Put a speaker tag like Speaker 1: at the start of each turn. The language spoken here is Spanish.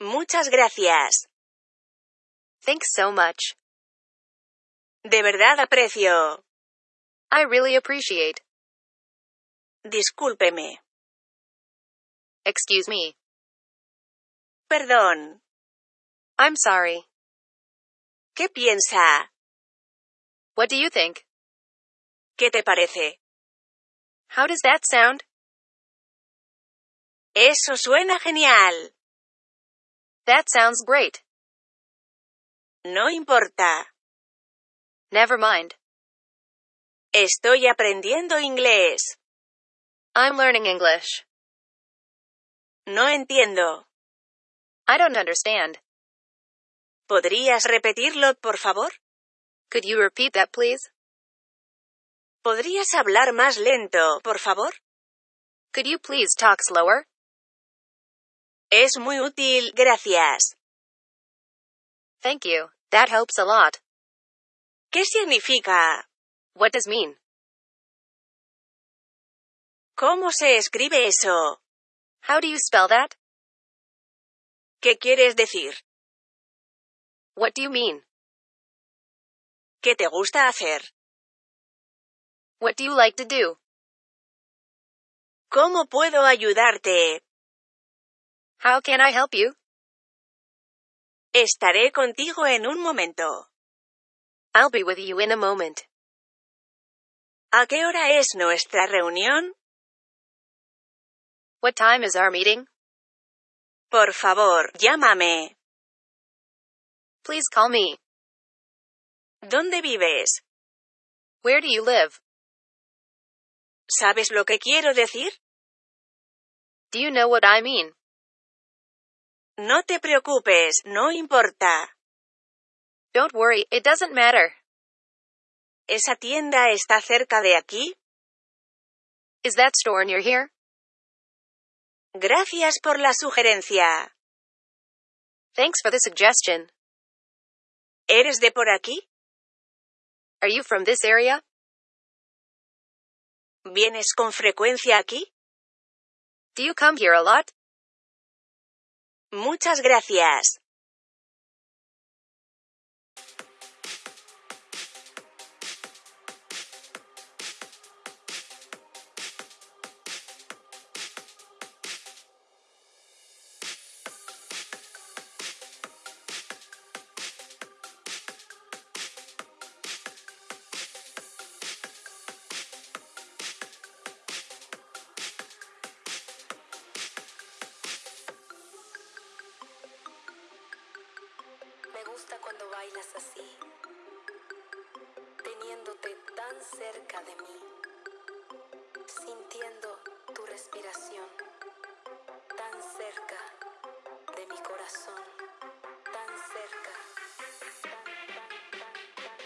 Speaker 1: Muchas gracias.
Speaker 2: Thanks so much.
Speaker 1: De verdad aprecio.
Speaker 2: I really appreciate.
Speaker 1: Discúlpeme.
Speaker 2: Excuse me.
Speaker 1: Perdón.
Speaker 2: I'm sorry.
Speaker 1: ¿Qué piensa?
Speaker 2: What do you think?
Speaker 1: ¿Qué te parece?
Speaker 2: How does that sound?
Speaker 1: Eso suena genial.
Speaker 2: That sounds great.
Speaker 1: No importa.
Speaker 2: Never mind.
Speaker 1: Estoy aprendiendo inglés.
Speaker 2: I'm learning English.
Speaker 1: No entiendo.
Speaker 2: I don't understand.
Speaker 1: ¿Podrías repetirlo, por favor?
Speaker 2: Could you repeat that, please?
Speaker 1: ¿Podrías hablar más lento, por favor?
Speaker 2: Could you please talk slower?
Speaker 1: Es muy útil, gracias.
Speaker 2: Thank you. That helps a lot.
Speaker 1: ¿Qué significa?
Speaker 2: What does mean?
Speaker 1: ¿Cómo se escribe eso?
Speaker 2: How do you spell that?
Speaker 1: ¿Qué quieres decir?
Speaker 2: What do you mean?
Speaker 1: ¿Qué te gusta hacer?
Speaker 2: What do you like to do?
Speaker 1: ¿Cómo puedo ayudarte?
Speaker 2: How can I help you?
Speaker 1: Estaré contigo en un momento.
Speaker 2: I'll be with you in a moment.
Speaker 1: ¿A qué hora es nuestra reunión?
Speaker 2: What time is our meeting?
Speaker 1: Por favor, llámame.
Speaker 2: Please call me.
Speaker 1: ¿Dónde vives?
Speaker 2: Where do you live?
Speaker 1: ¿Sabes lo que quiero decir?
Speaker 2: Do you know what I mean?
Speaker 1: No te preocupes, no importa.
Speaker 2: Don't worry, it doesn't matter.
Speaker 1: ¿Esa tienda está cerca de aquí?
Speaker 2: Is that store near here?
Speaker 1: Gracias por la sugerencia.
Speaker 2: Thanks for the suggestion.
Speaker 1: ¿Eres de por aquí?
Speaker 2: Are you from this area?
Speaker 1: ¿Vienes con frecuencia aquí?
Speaker 2: Do you come here a lot?
Speaker 1: Muchas gracias.
Speaker 3: Gusta cuando bailas así, teniéndote tan cerca de mí, sintiendo tu respiración tan cerca.